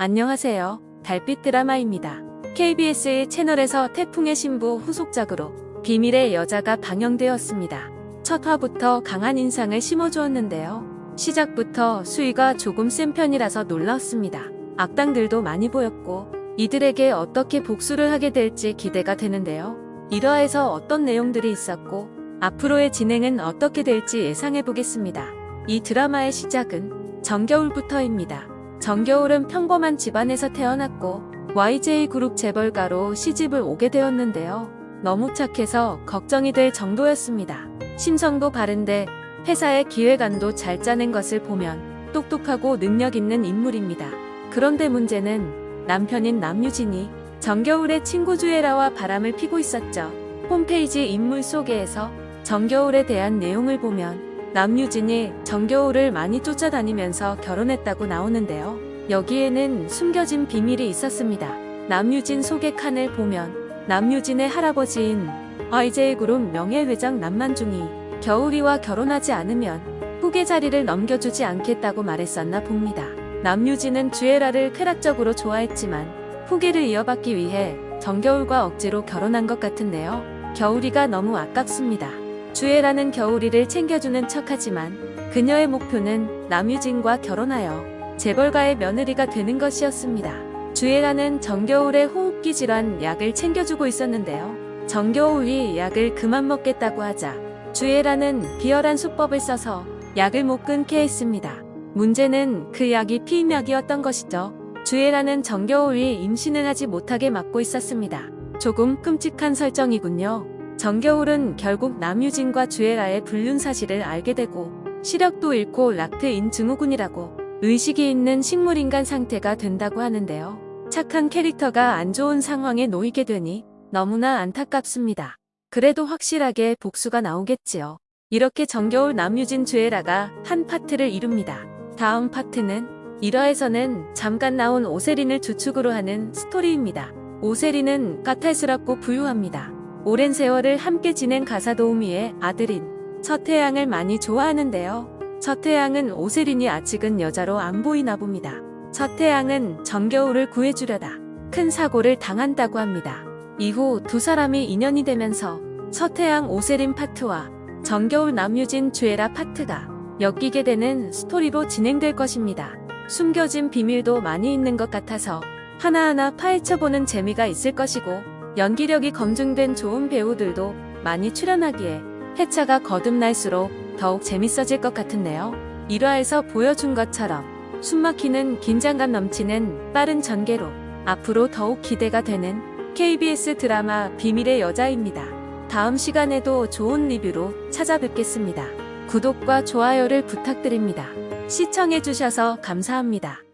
안녕하세요. 달빛 드라마입니다. KBS의 채널에서 태풍의 신부 후속작으로 비밀의 여자가 방영되었습니다. 첫 화부터 강한 인상을 심어주었는데요. 시작부터 수위가 조금 센 편이라서 놀라웠습니다. 악당들도 많이 보였고 이들에게 어떻게 복수를 하게 될지 기대가 되는데요. 1화에서 어떤 내용들이 있었고 앞으로의 진행은 어떻게 될지 예상해 보겠습니다. 이 드라마의 시작은 정겨울부터입니다. 정겨울은 평범한 집안에서 태어났고 YJ그룹 재벌가로 시집을 오게 되었는데요. 너무 착해서 걱정이 될 정도였습니다. 심성도 바른데 회사의 기획안도 잘 짜낸 것을 보면 똑똑하고 능력 있는 인물입니다. 그런데 문제는 남편인 남유진이 정겨울의 친구 주애라와 바람을 피고 있었죠. 홈페이지 인물 소개에서 정겨울에 대한 내용을 보면 남유진이 정겨울을 많이 쫓아다니면서 결혼했다고 나오는데요. 여기에는 숨겨진 비밀이 있었습니다. 남유진 소개 칸을 보면 남유진의 할아버지인 YJ그룹 명예회장 남만중이 겨울이와 결혼하지 않으면 후계 자리를 넘겨주지 않겠다고 말했었나 봅니다. 남유진은 주애라를 쾌락적으로 좋아했지만 후계를 이어받기 위해 정겨울과 억지로 결혼한 것 같은데요. 겨울이가 너무 아깝습니다. 주애라는 겨울이를 챙겨주는 척하지만 그녀의 목표는 남유진과 결혼하여 재벌가의 며느리가 되는 것이었습니다. 주애라는 정겨울의 호흡기 질환 약을 챙겨주고 있었는데요. 정겨울이 약을 그만 먹겠다고 하자 주애라는 비열한 수법을 써서 약을 못 끊게 했습니다. 문제는 그 약이 피임약이었던 것이죠. 주애라는 정겨울이 임신을 하지 못하게 막고 있었습니다. 조금 끔찍한 설정이군요. 정겨울은 결국 남유진과 주애라의 불륜 사실을 알게 되고 시력도 잃고 locked-in 증후군이라고 의식이 있는 식물인간 상태가 된다고 하는데요. 착한 캐릭터가 안 좋은 상황에 놓이게 되니 너무나 안타깝습니다. 그래도 확실하게 복수가 나오겠지요. 이렇게 정겨울 남유진 주애라가 한 파트를 이룹니다. 다음 파트는 1화에서는 잠깐 나온 오세린을 주축으로 하는 스토리입니다. 오세린은 까탈스럽고 부유합니다. 오랜 세월을 함께 지낸 가사 도우미의 아들인 서태양을 많이 좋아하는데요. 서태양은 오세린이 아직은 여자로 안 보이나 봅니다. 서태양은 정겨울을 구해주려다 큰 사고를 당한다고 합니다. 이후 두 사람이 인연이 되면서 서태양 오세린 파트와 정겨울 남유진 주애라 파트가 엮이게 되는 스토리로 진행될 것입니다. 숨겨진 비밀도 많이 있는 것 같아서 하나하나 파헤쳐보는 재미가 있을 것이고 연기력이 검증된 좋은 배우들도 많이 출연하기에 회차가 거듭날수록 더욱 재밌어질 것 같은데요. 1화에서 보여준 것처럼 숨막히는 긴장감 넘치는 빠른 전개로 앞으로 더욱 기대가 되는 KBS 드라마 비밀의 여자입니다. 다음 시간에도 좋은 리뷰로 찾아뵙겠습니다. 구독과 좋아요를 부탁드립니다. 시청해주셔서 감사합니다.